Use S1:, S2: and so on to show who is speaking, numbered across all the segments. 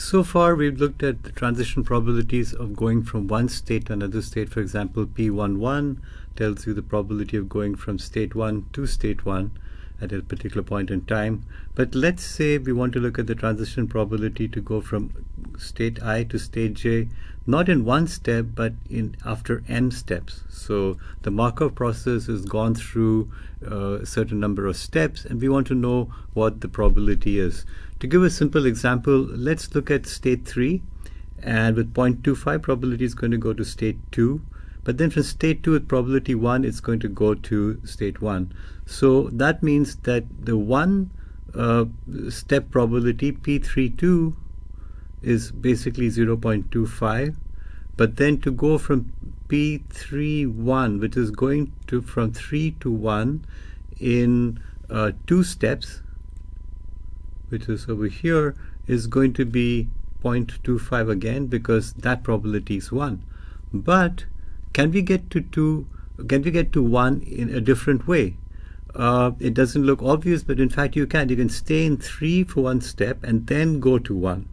S1: So far, we've looked at the transition probabilities of going from one state to another state. For example, P11 tells you the probability of going from state 1 to state 1 at a particular point in time. But let's say we want to look at the transition probability to go from state i to state j, not in one step, but in after m steps. So the Markov process has gone through uh, a certain number of steps, and we want to know what the probability is. To give a simple example, let's look at state 3, and with 0.25 probability is going to go to state 2. But then from state 2 with probability 1, it's going to go to state 1. So that means that the one uh, step probability P32 is basically 0.25. But then to go from P31, which is going to from 3 to 1 in uh, two steps, which is over here, is going to be 0.25 again because that probability is 1. But can we get to 2, can we get to 1 in a different way? Uh, it doesn't look obvious, but in fact you can. You can stay in 3 for one step and then go to 1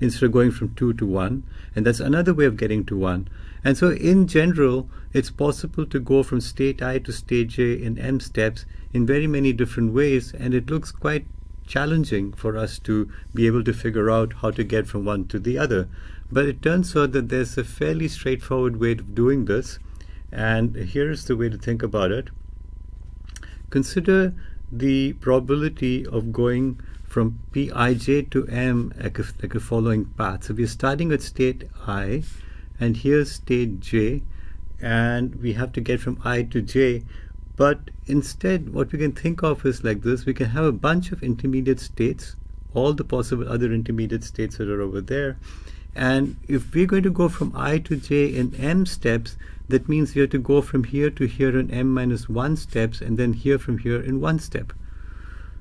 S1: instead of going from 2 to 1. And that's another way of getting to 1. And so in general, it's possible to go from state i to state j in m steps in very many different ways. And it looks quite challenging for us to be able to figure out how to get from one to the other. But it turns out that there's a fairly straightforward way of doing this. And here's the way to think about it. Consider the probability of going from Pij to M like a, like a following path. So we're starting at state I, and here's state J, and we have to get from I to J. But instead, what we can think of is like this. We can have a bunch of intermediate states, all the possible other intermediate states that are over there. And if we're going to go from I to J in M steps, that means we have to go from here to here in M minus 1 steps, and then here from here in 1 step.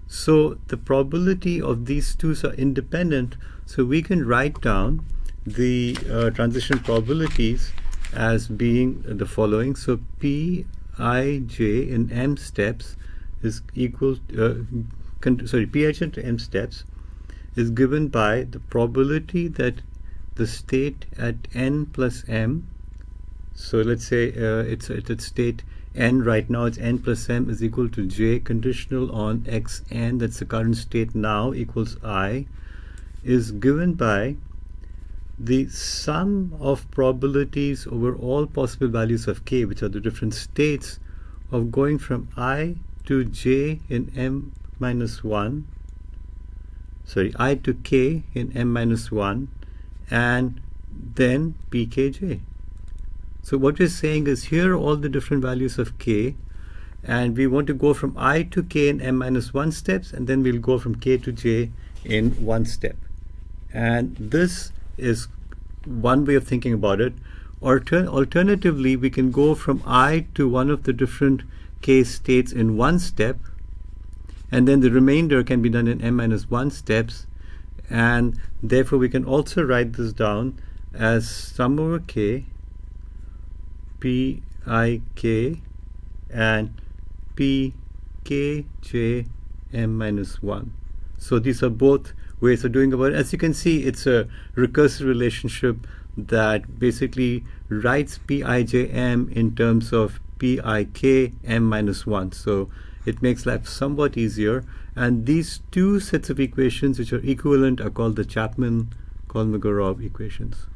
S1: So the probability of these two are independent. So we can write down the uh, transition probabilities as being the following. So p i j in m steps is equal uh, sorry pij to m steps is given by the probability that the state at n plus m. So let's say uh, it's, at state n right now it's n plus m is equal to j conditional on xn that's the current state now equals i is given by the sum of probabilities over all possible values of k, which are the different states of going from i to j in m minus 1, sorry, i to k in m minus 1, and then pkj. So what we're saying is here are all the different values of k, and we want to go from i to k in m minus 1 steps, and then we'll go from k to j in one step. And this is one way of thinking about it. Alter alternatively, we can go from i to one of the different k states in one step, and then the remainder can be done in m minus 1 steps, and therefore we can also write this down as sum over k, p i k, and p k j m minus 1. So these are both ways of doing about it. As you can see, it's a recursive relationship that basically writes Pijm in terms of Pik m minus 1. So it makes life somewhat easier. And these two sets of equations which are equivalent are called the Chapman-Kolmogorov equations.